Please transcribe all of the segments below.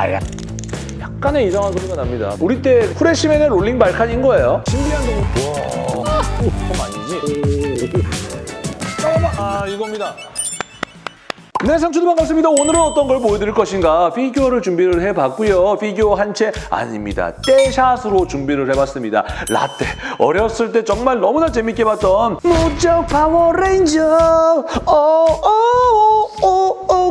야야야. 약간의 이상한 소리가 납니다. 우리 때 후레시맨의 롤링 발칸인 거예요. 신비한 동물. 와, 그건 아니지. 잠깐만. 아, 이겁니다. 네, 상추도 반갑습니다. 오늘은 어떤 걸 보여드릴 것인가? 피규어를 준비를 해봤고요. 피규어 한 체 아닙니다. 떼샷으로 준비를 해봤습니다. 라떼. 어렸을 때 정말 너무나 재밌게 봤던 무적 파워레인저 오오오오오 고고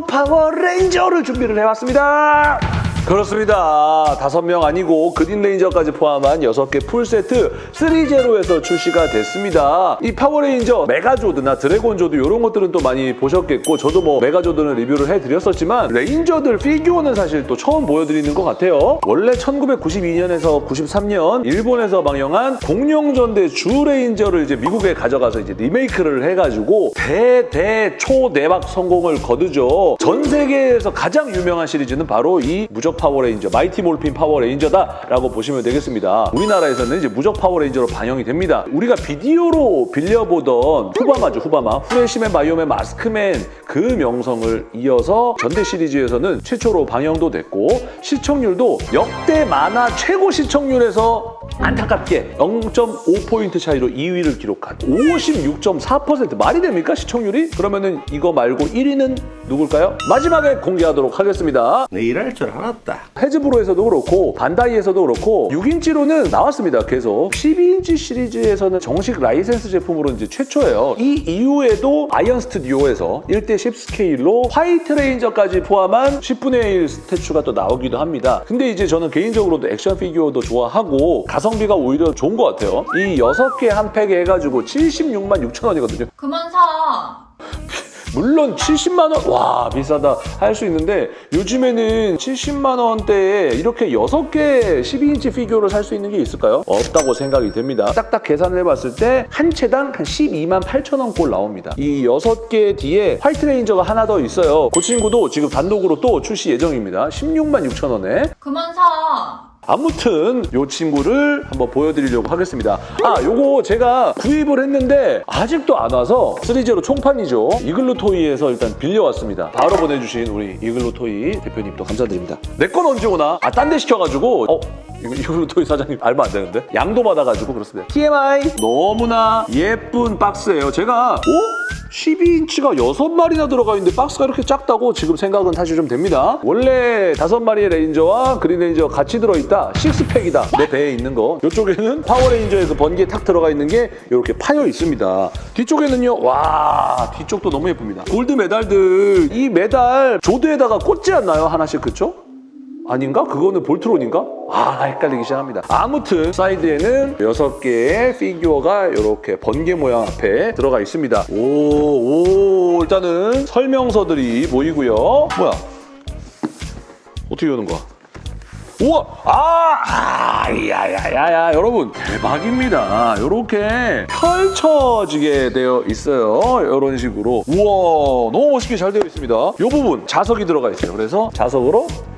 파워레인저를 준비를 해봤습니다. 그렇습니다. 다섯 명 아니고 그린 레인저까지 포함한 여섯 개 풀세트 3제로에서 출시가 됐습니다. 이 파워레인저 메가조드나 드래곤조드 이런 것들은 또 많이 보셨겠고 저도 뭐 메가조드는 리뷰를 해드렸었지만 레인저들 피규어는 사실 또 처음 보여드리는 것 같아요. 원래 1992년에서 93년 일본에서 방영한 공룡전대 쥬레인저를 이제 미국에 가져가서 이제 리메이크를 해가지고 대대초 대박 성공을 거두죠. 전 세계에서 가장 유명한 시리즈는 바로 이 무적 파워레인저, 마이티 몰핀 파워레인저다라고 보시면 되겠습니다. 우리나라에서는 이제 무적 파워레인저로 방영이 됩니다. 우리가 비디오로 빌려보던 후바마죠, 후바마. 후레시맨, 바이오맨, 마스크맨 그 명성을 이어서 전대 시리즈에서는 최초로 방영도 됐고 시청률도 역대 만화 최고 시청률에서 안타깝게 0.5포인트 차이로 2위를 기록한 56.4% 말이 됩니까 시청률이? 그러면은 이거 말고 1위는 누굴까요? 마지막에 공개하도록 하겠습니다. 내 이럴 줄 알았다. 해즈브로에서도 그렇고 반다이에서도 그렇고 6인치로는 나왔습니다. 계속 12인치 시리즈에서는 정식 라이센스 제품으로 이제 최초예요. 이 이후에도 아이언 스튜디오에서 1대10 스케일로 화이트 레인저까지 포함한 10분의 1 statue가 또 나오기도 합니다. 근데 이제 저는 개인적으로도 액션 피규어도 좋아하고 가성비가 오히려 좋은 것 같아요. 이 6개 한 팩에 해가지고 76만 6천 원이거든요. 그만 사. 물론 70만 원, 와 비싸다 할 수 있는데 요즘에는 70만 원대에 이렇게 6개 12인치 피규어를 살 수 있는 게 있을까요? 없다고 생각이 됩니다. 딱딱 계산을 해봤을 때 한 체당 한 12만 8천 원 꼴 나옵니다. 이 6개 뒤에 화이트 레인저가 하나 더 있어요. 그 친구도 지금 단독으로 또 출시 예정입니다. 16만 6천 원에. 그만 사. 아무튼 이 친구를 한번 보여드리려고 하겠습니다. 아, 요거 제가 구입을 했는데 아직도 안 와서 3제로 총판이죠. 이글루 토이에서 일단 빌려왔습니다. 바로 보내주신 우리 이글루 토이 대표님도 감사드립니다. 내 건 언제 오나? 아, 딴 데 시켜가지고 어? 이거 이글루 토이 사장님 알바 안 되는데? 양도 받아가지고 그렇습니다. TMI 너무나 예쁜 박스예요. 제가 어? 12인치가 6마리나 들어가 있는데 박스가 이렇게 작다고 지금 생각은 사실 좀 됩니다. 원래 5마리의 레인저와 그린 레인저 같이 들어있다. 식스팩이다. 내 배에 있는 거. 이쪽에는 파워레인저의 그 번개에 탁 들어가 있는 게 이렇게 파여 있습니다. 뒤쪽에는요. 와 뒤쪽도 너무 예쁩니다. 골드 메달들 이 메달 조드에다가 꽂지 않나요? 하나씩 그쵸? 아닌가? 그거는 볼트론인가? 아 헷갈리기 시작합니다. 아무튼 사이드에는 6개의 피규어가 이렇게 번개 모양 앞에 들어가 있습니다. 오, 오 일단은 설명서들이 보이고요. 뭐야? 어떻게 여는 거야? 우와! 아! 아! 야야야야 여러분 대박입니다. 이렇게 펼쳐지게 되어 있어요. 이런 식으로. 우와 너무 멋있게 잘 되어 있습니다. 이 부분 자석이 들어가 있어요. 그래서 자석으로 딱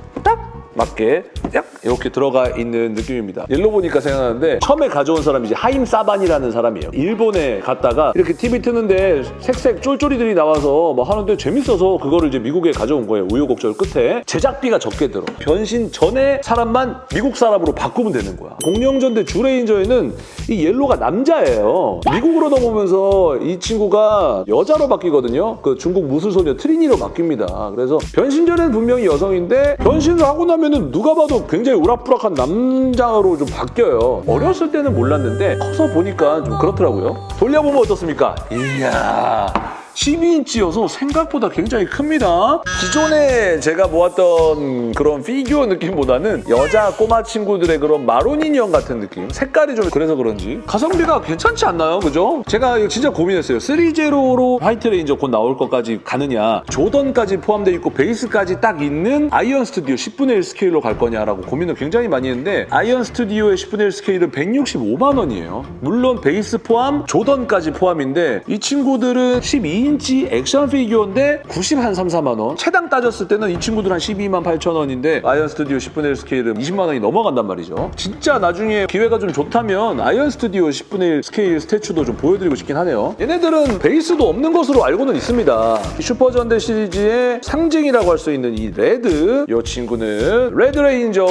맞게 약 이렇게 들어가 있는 느낌입니다. 옐로 보니까 생각나는데 처음에 가져온 사람이 이제 하임 사반이라는 사람이에요. 일본에 갔다가 이렇게 TV 트는데 색색 쫄쫄이들이 나와서 뭐 하는데 재밌어서 그거를 이제 미국에 가져온 거예요. 우여곡절 끝에 제작비가 적게 들어. 변신 전에 사람만 미국 사람으로 바꾸면 되는 거야. 공룡전대 주레인저에는 이 옐로가 남자예요. 미국으로 넘어오면서 이 친구가 여자로 바뀌거든요. 그 중국 무술소녀 트리니로 바뀝니다. 그래서 변신 전에는 분명히 여성인데 변신을 하고 나면 은 누가 봐도 굉장히 우락부락한 남자로 좀 바뀌어요. 어렸을 때는 몰랐는데 커서 보니까 좀 그렇더라고요. 돌려보면 어떻습니까? 이야. 12인치여서 생각보다 굉장히 큽니다. 기존에 제가 모았던 그런 피규어 느낌보다는 여자 꼬마 친구들의 그런 마론 인형 같은 느낌? 색깔이 좀 그래서 그런지 가성비가 괜찮지 않나요? 그죠? 제가 이거 진짜 고민했어요. 3제로로 화이트 레인저 곧 나올 것까지 가느냐 조던까지 포함되어 있고 베이스까지 딱 있는 아이언 스튜디오 10분의 1 스케일로 갈 거냐라고 고민을 굉장히 많이 했는데 아이언 스튜디오의 10분의 1 스케일은 165만 원이에요. 물론 베이스 포함 조던까지 포함인데 이 친구들은 12 2인치 액션 피규어인데 90한 3, 4만 원. 체당 따졌을 때는 이 친구들 한 12만 8천 원인데 아이언 스튜디오 10분의 1 스케일은 20만 원이 넘어간단 말이죠. 진짜 나중에 기회가 좀 좋다면 아이언 스튜디오 10분의 1 스케일 스태츄도 좀 보여드리고 싶긴 하네요. 얘네들은 베이스도 없는 것으로 알고는 있습니다. 이 슈퍼전대 시리즈의 상징이라고 할 수 있는 이 레드 이 친구는 레드 레인저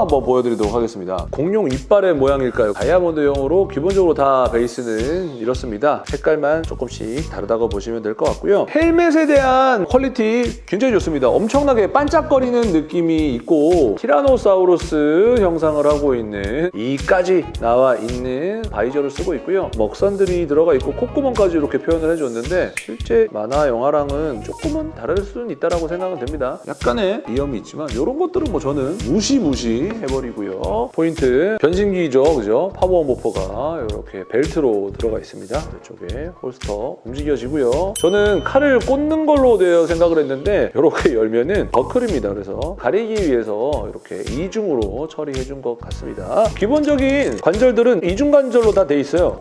한번 보여드리도록 하겠습니다. 공룡 이빨의 모양일까요? 다이아몬드형으로 기본적으로 다 베이스는 이렇습니다. 색깔만 조금씩 다르다고 보시면 될 것 같고요. 헬멧에 대한 퀄리티 굉장히 좋습니다. 엄청나게 반짝거리는 느낌이 있고 티라노사우루스 형상을 하고 있는 이까지 나와 있는 바이저를 쓰고 있고요. 먹선들이 들어가 있고 콧구멍까지 이렇게 표현을 해줬는데 실제 만화 영화랑은 조금은 다를 수는 있다고 생각은 됩니다. 약간의 위험이 있지만 이런 것들은 뭐 저는 무시무시 해버리고요. 포인트 변신기죠, 그죠? 파워 모퍼가 이렇게 벨트로 들어가 있습니다. 이쪽에 holster 움직여지고요. 저는 칼을 꽂는 걸로 되어 생각을 했는데 이렇게 열면은 버클입니다. 그래서 가리기 위해서 이렇게 이중으로 처리해 준 것 같습니다. 기본적인 관절들은 이중 관절로 다 돼 있어요.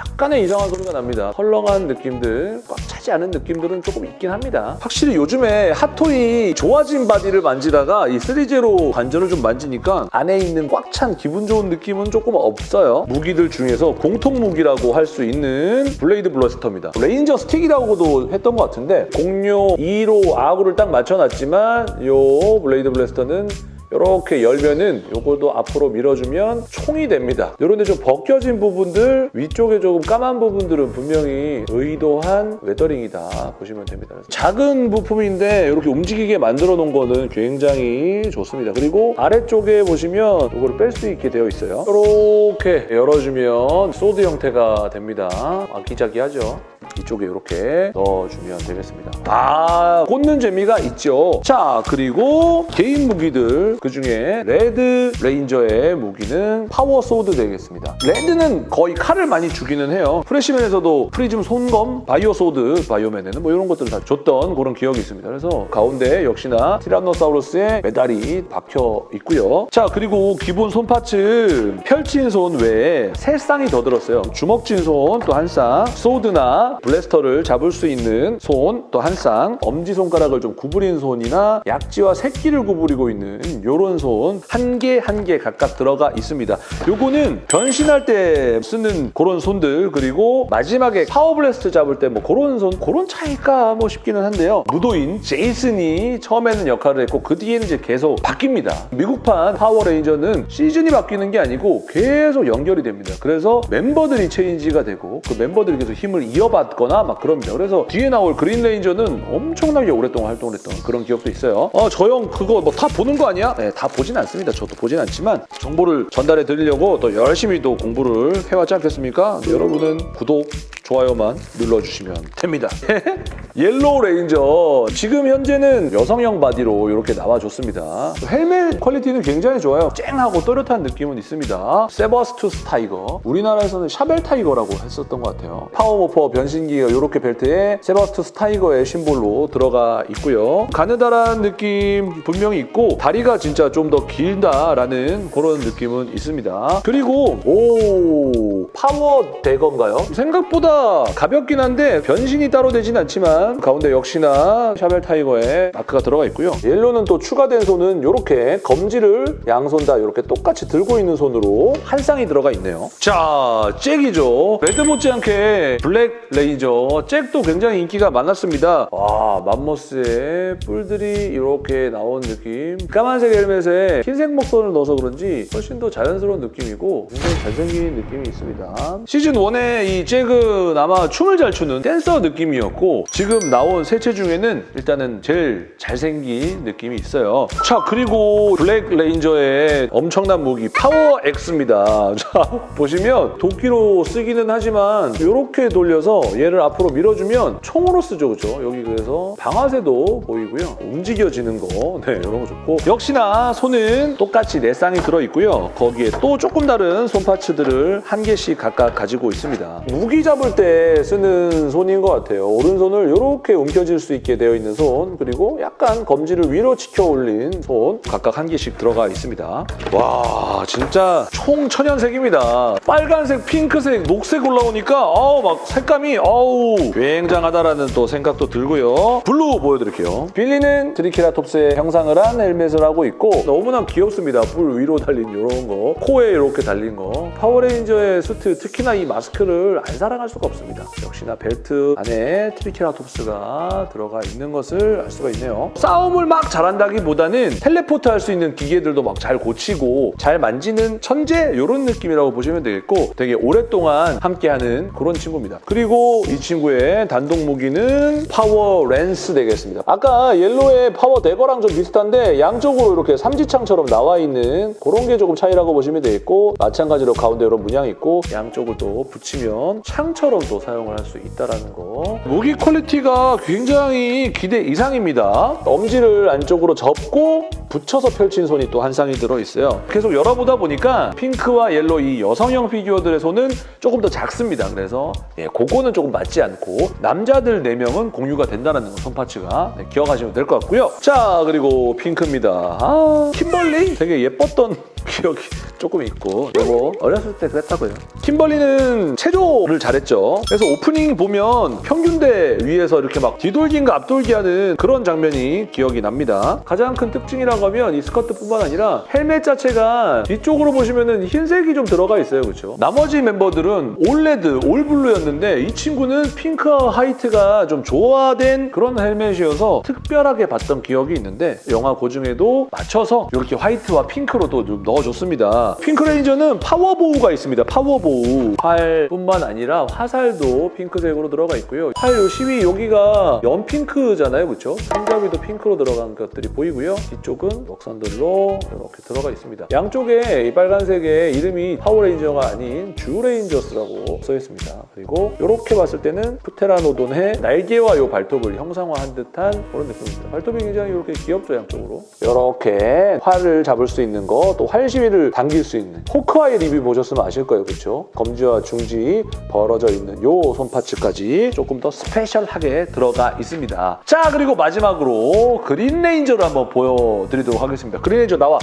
약간의 이상한 소리가 납니다. 헐렁한 느낌들, 꽉 차지 않은 느낌들은 조금 있긴 합니다. 확실히 요즘에 핫토이 좋아진 바디를 만지다가 이 3제로 관절을 좀 만지니까 안에 있는 꽉 찬 기분 좋은 느낌은 조금 없어요. 무기들 중에서 공통 무기라고 할 수 있는 Blade Blaster입니다. 레인저 스틱이라고도 했던 것 같은데 공룡 2로 아구를 딱 맞춰놨지만 요 Blade Blaster는 이렇게 열면은 요것도 앞으로 밀어주면 총이 됩니다. 이런데 좀 벗겨진 부분들, 위쪽에 조금 까만 부분들은 분명히 의도한 weathering이다 보시면 됩니다. 작은 부품인데 이렇게 움직이게 만들어 놓은 거는 굉장히 좋습니다. 그리고 아래쪽에 보시면 이거를 뺄 수 있게 되어 있어요. 이렇게 열어주면 sword 형태가 됩니다. 아기자기하죠? 이쪽에 이렇게 넣어주면 되겠습니다. 아, 꽂는 재미가 있죠. 자, 그리고 개인 무기들 그 중에 레드 레인저의 무기는 Power Sword 되겠습니다. 레드는 거의 칼을 많이 주기는 해요. 프레시맨에서도 프리즘 손검, Bio Sword, 바이오맨에는 뭐 이런 것들을 다 줬던 그런 기억이 있습니다. 그래서 가운데 역시나 티라노사우루스의 메달이 박혀 있고요. 자, 그리고 기본 손 parts 펼친 손 외에 세 쌍이 더 들었어요. 주먹진 손 또 한 쌍, sword나 blaster를 잡을 수 있는 손 또 한 쌍, 엄지손가락을 좀 구부린 손이나 약지와 새끼를 구부리고 있는 요런 손 한 개 한 개 각각 들어가 있습니다. 요거는 변신할 때 쓰는 그런 손들 그리고 마지막에 Power Blaster 잡을 때 뭐 그런 손 그런 차이일까 뭐 싶기는 한데요. 무도인 제이슨이 처음에는 역할을 했고 그 뒤에는 이제 계속 바뀝니다. 미국판 파워레인저는 시즌이 바뀌는 게 아니고 계속 연결이 됩니다. 그래서 멤버들이 체인지가 되고 그 멤버들이 계속 힘을 이어받거나 막 그럽니다. 그래서 뒤에 나올 그린 레인저는 엄청나게 오랫동안 활동을 했던 그런 기억도 있어요. 어, 저 형 그거 뭐 다 보는 거 아니야? 네, 다 보진 않습니다. 저도 보진 않지만 정보를 전달해 드리려고 또 열심히 또 공부를 해왔지 않겠습니까? 여러분은 구독, 좋아요만 눌러주시면 됩니다. 옐로우 레인저 지금 현재는 여성형 바디로 이렇게 나와줬습니다. 헬멧 퀄리티는 굉장히 좋아요. 쨍하고 또렷한 느낌은 있습니다. Saber-tooth Tiger 우리나라에서는 샤벨 타이거라고 했었던 것 같아요. Power Morpher 변신기가 이렇게 벨트에 세버스투스 타이거의 심볼로 들어가 있고요. 가느다란 느낌 분명히 있고 다리가 진짜 좀 더 길다라는 그런 느낌은 있습니다. 그리고 오 Power Dagger인가요? 생각보다 가볍긴 한데 변신이 따로 되진 않지만 가운데 역시나 샤벨 타이거의 마크가 들어가 있고요. 옐로는 또 추가된 손은 이렇게 검지를 양손 다 이렇게 똑같이 들고 있는 손으로 한 쌍이 들어가 있네요. 자, 잭이죠. 레드 못지않게 블랙 레인저. 잭도 굉장히 인기가 많았습니다. 와, 맘모스의 뿔들이 이렇게 나온 느낌. 까만색 헬멧에 흰색 먹선을 넣어서 그런지 훨씬 더 자연스러운 느낌이고 굉장히 잘생긴 느낌이 있습니다. 시즌 1의 이 잭은 아마 춤을 잘 추는 댄서 느낌이었고 지금 나온 세 체 중에는 일단은 제일 잘생긴 느낌이 있어요. 자 그리고 블랙 레인저의 엄청난 무기 Power Axe입니다. 자 보시면 도끼로 쓰기는 하지만 이렇게 돌려서 얘를 앞으로 밀어주면 총으로 쓰죠, 그죠? 여기 그래서 방아쇠도 보이고요. 움직여지는 거, 네 이런 거 좋고 역시나 자, 손은 똑같이 네 쌍이 들어있고요. 거기에 또 조금 다른 손 파츠들을 한 개씩 각각 가지고 있습니다. 무기 잡을 때 쓰는 손인 것 같아요. 오른손을 이렇게 움켜쥘 수 있게 되어 있는 손, 그리고 약간 검지를 위로 치켜 올린 손 각각 한 개씩 들어가 있습니다. 와, 진짜 총 천연색입니다. 빨간색, 핑크색, 녹색 올라오니까 어우, 막 색감이 어우, 굉장하다라는 또 생각도 들고요. 블루 보여드릴게요. 빌리는 트리케라톱스의 형상을 한 헬멧을 하고 있고 너무나 귀엽습니다. 뿔 위로 달린 이런 거, 코에 이렇게 달린 거. 파워레인저의 수트, 특히나 이 마스크를 안 사랑할 수가 없습니다. 역시나 벨트 안에 트리케라톱스가 들어가 있는 것을 알 수가 있네요. 싸움을 막 잘한다기보다는 텔레포트 할 수 있는 기계들도 막 잘 고치고 잘 만지는 천재 이런 느낌이라고 보시면 되겠고 되게 오랫동안 함께하는 그런 친구입니다. 그리고 이 친구의 단독 무기는 Power Lance 되겠습니다. 아까 옐로의 Power Dagger랑 좀 비슷한데 양쪽으로 이렇게 삼지창처럼 나와 있는 그런 게 조금 차이라고 보시면 되겠고 마찬가지로 가운데 이런 문양이 있고 양쪽을 또 붙이면 창처럼 또 사용을 할 수 있다는 거. 무기 quality가 굉장히 기대 이상입니다. 엄지를 안쪽으로 접고 붙여서 펼친 손이 또 한 쌍이 들어있어요. 계속 열어보다 보니까 핑크와 옐로 이 여성형 피규어들의 손은 조금 더 작습니다. 그래서 예, 그거는 조금 맞지 않고 남자들 4명은 공유가 된다는 거, 손파츠가 네, 기억하시면 될 것 같고요. 자, 그리고 핑크입니다. 아, 킴벌리? 되게 예뻤던 기억이 조금 있고 이거 어렸을 때 그랬다고요. 킴벌리는 체조를 잘했죠. 그래서 오프닝 보면 평균대 위에서 이렇게 막 뒤돌기인가 앞돌기 하는 그런 장면이 기억이 납니다. 가장 큰 특징이라고 하면 이 스커트뿐만 아니라 헬멧 자체가 뒤쪽으로 보시면은 흰색이 좀 들어가 있어요. 그렇죠? 나머지 멤버들은 all red, all blue였는데 이 친구는 핑크와 화이트가 좀 조화된 그런 헬멧이어서 특별하게 봤던 기억이 있는데 영화 고증에도 맞춰서 이렇게 화이트와 핑크로 또 좀 넣어줬습니다. 핑크레인저는 파워보우가 있습니다. 파워보우. 활뿐만 아니라 화살도 핑크색으로 들어가 있고요. 활 요 시위 여기가 연핑크잖아요. 그렇죠? 손잡이도 핑크로 들어간 것들이 보이고요. 뒤쪽은 역선들로 이렇게 들어가 있습니다. 양쪽에 이 빨간색의 이름이 파워레인저가 아닌 주레인저스라고 써 있습니다. 그리고 이렇게 봤을 때는 프테라노돈의 날개와 요 발톱을 형상화한 듯한 그런 느낌입니다. 발톱이 굉장히 이렇게 귀엽죠, 양쪽으로. 이렇게 활을 잡을 수 있는 거, 또 활 시위를 당길 수 있는 호크아이 리뷰 보셨으면 아실 거예요, 그렇죠? 검지와 중지 벌어져 있는 요 손파츠까지 조금 더 special하게 들어가 있습니다. 자, 그리고 마지막으로 그린 레인저를 한번 보여드리도록 하겠습니다. 그린 레인저 나와.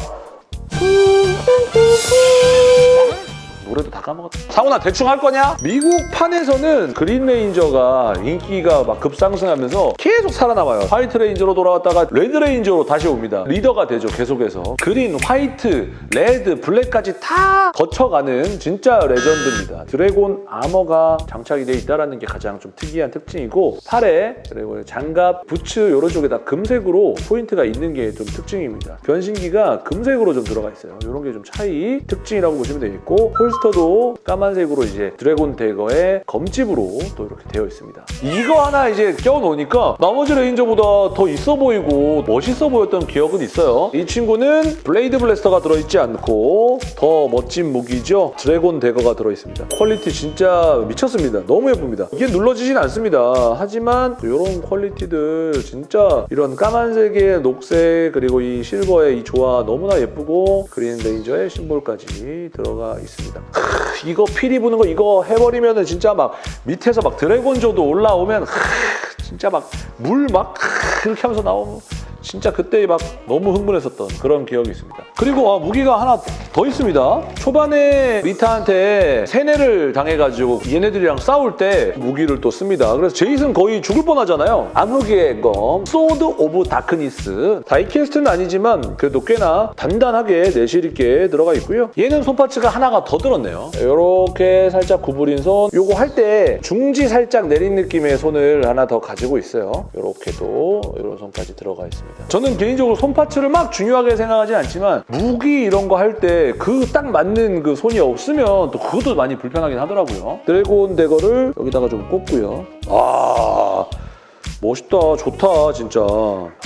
노래도 다 까먹었다. 상훈아 대충 할 거냐? 미국 판에서는 그린 레인저가 인기가 막 급상승하면서 계속 살아남아요. 화이트 레인저로 돌아왔다가 레드 레인저로 다시 옵니다. 리더가 되죠, 계속해서. 그린, 화이트, 레드, 블랙까지 다 거쳐가는 진짜 legend입니다. Dragon Armor가 장착이 돼 있다는 게 가장 좀 특이한 특징이고 팔에 그리고 장갑, 부츠 이런 쪽에 다 금색으로 포인트가 있는 게 좀 특징입니다. 변신기가 금색으로 좀 들어가 있어요. 이런 게 좀 차이 특징이라고 보시면 되겠고 holster도 까만색으로 이제 Dragon Dagger의 검집으로 또 이렇게 되어 있습니다. 이거 하나 이제 껴놓으니까 나머지 레인저보다 더 있어 보이고 멋있어 보였던 기억은 있어요. 이 친구는 Blade Blaster가 들어있지 않고 더 멋진 무기죠. Dragon Dagger가 들어있습니다. quality 진짜 미쳤습니다. 너무 예쁩니다. 이게 눌러지진 않습니다. 하지만 이런 quality들 진짜 이런 까만색에 녹색 그리고 이 실버의 이 조화 너무나 예쁘고 그린 레인저의 심볼까지 들어가 있습니다. 크, 이거 피리 부는 거 이거 해버리면은 진짜 막 밑에서 막 드래곤조드 올라오면 크, 진짜 막 물막 이렇게 하면서 나오면 진짜 그때 막 너무 흥분했었던 그런 기억이 있습니다. 그리고 아, 무기가 하나 더 있습니다. 초반에 리타한테 세뇌를 당해가지고 얘네들이랑 싸울 때 무기를 또 씁니다. 그래서 제이슨 거의 죽을 뻔하잖아요. 암흑의 검, Sword of Darkness. die-cast는 아니지만 그래도 꽤나 단단하게 내실 있게 들어가 있고요. 얘는 손파츠가 하나가 더 들었네요. 이렇게 살짝 구부린 손. 요거 할 때 중지 살짝 내린 느낌의 손을 하나 더 가지고 있어요. 이렇게도 이런 손까지 들어가 있습니다. 저는 개인적으로 손파츠를 막 중요하게 생각하지 않지만 무기 이런 거 할 때 그 딱 맞는 그 손이 없으면 또 그것도 많이 불편하긴 하더라고요. Dragon Dagger를 여기다가 좀 꽂고요. 아 멋있다 좋다 진짜.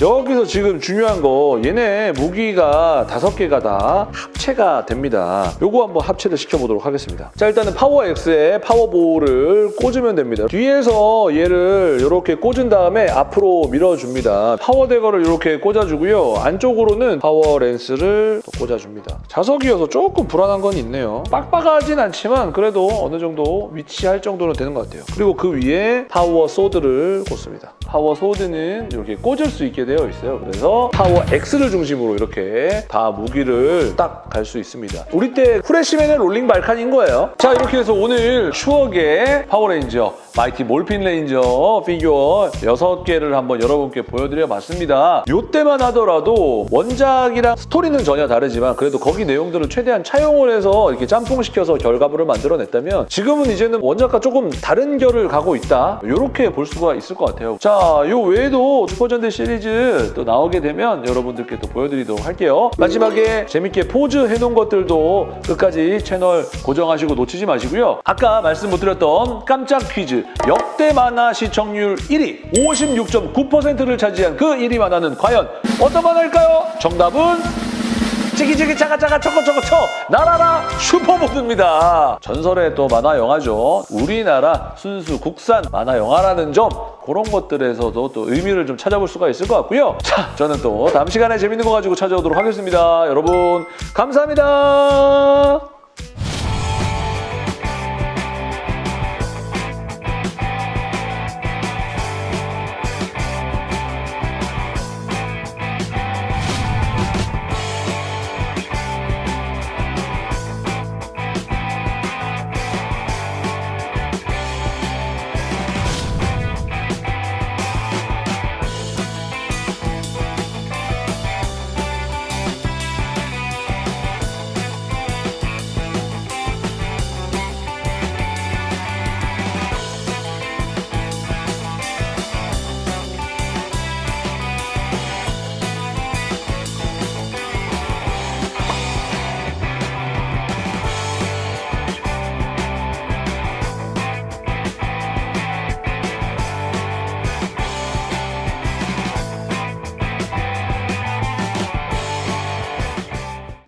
여기서 지금 중요한 거 얘네 무기가 다섯 개가 다 합체가 됩니다. 요거 한번 합체를 시켜보도록 하겠습니다. 자 일단은 파워 X에 파워볼을 꽂으면 됩니다. 뒤에서 얘를 이렇게 꽂은 다음에 앞으로 밀어줍니다. Power Dagger를 이렇게 꽂아주고요. 안쪽으로는 Power Lance를 또 꽂아줍니다. 자석이어서 조금 불안한 건 있네요. 빡빡하진 않지만 그래도 어느 정도 위치할 정도는 되는 것 같아요. 그리고 그 위에 Power Sword를 꽂습니다 Power Sword는 이렇게 꽂을 수 있게 되어 있어요. 그래서 Power Axe를 중심으로 이렇게 다 무기를 딱 갈 수 있습니다. 우리 때 후레쉬맨의 Rolling Vulcan인 거예요. 자 이렇게 해서 오늘 추억의 파워레인저 마이티 몰핀 레인저 피규어 6개를 한번 여러분께 보여드려 봤습니다. 이때만 하더라도 원작이랑 스토리는 전혀 다르지만 그래도 거기 내용들을 최대한 차용을 해서 이렇게 짬뽕시켜서 결과물을 만들어냈다면 지금은 이제는 원작과 조금 다른 결을 가고 있다. 이렇게 볼 수가 있을 것 같아요. 자요 외에도 슈퍼전대 시리즈 또 나오게 되면 여러분들께 또 보여드리도록 할게요. 마지막에 재밌게 포즈 해놓은 것들도 끝까지 채널 고정하시고 놓치지 마시고요. 아까 말씀 못 드렸던 깜짝 퀴즈. 역대 만화 시청률 1위 56.9%를 차지한 그 1위 만화는 과연 어떤 만화일까요? 정답은 찌기찌기 짜가짜가 초코초코초 나라라 슈퍼보드입니다. 전설의 또 만화 영화죠. 우리나라 순수 국산 만화 영화라는 점 그런 것들에서도 또 의미를 좀 찾아볼 수가 있을 것 같고요. 자, 저는 또 다음 시간에 재밌는 거 가지고 찾아오도록 하겠습니다. 여러분 감사합니다.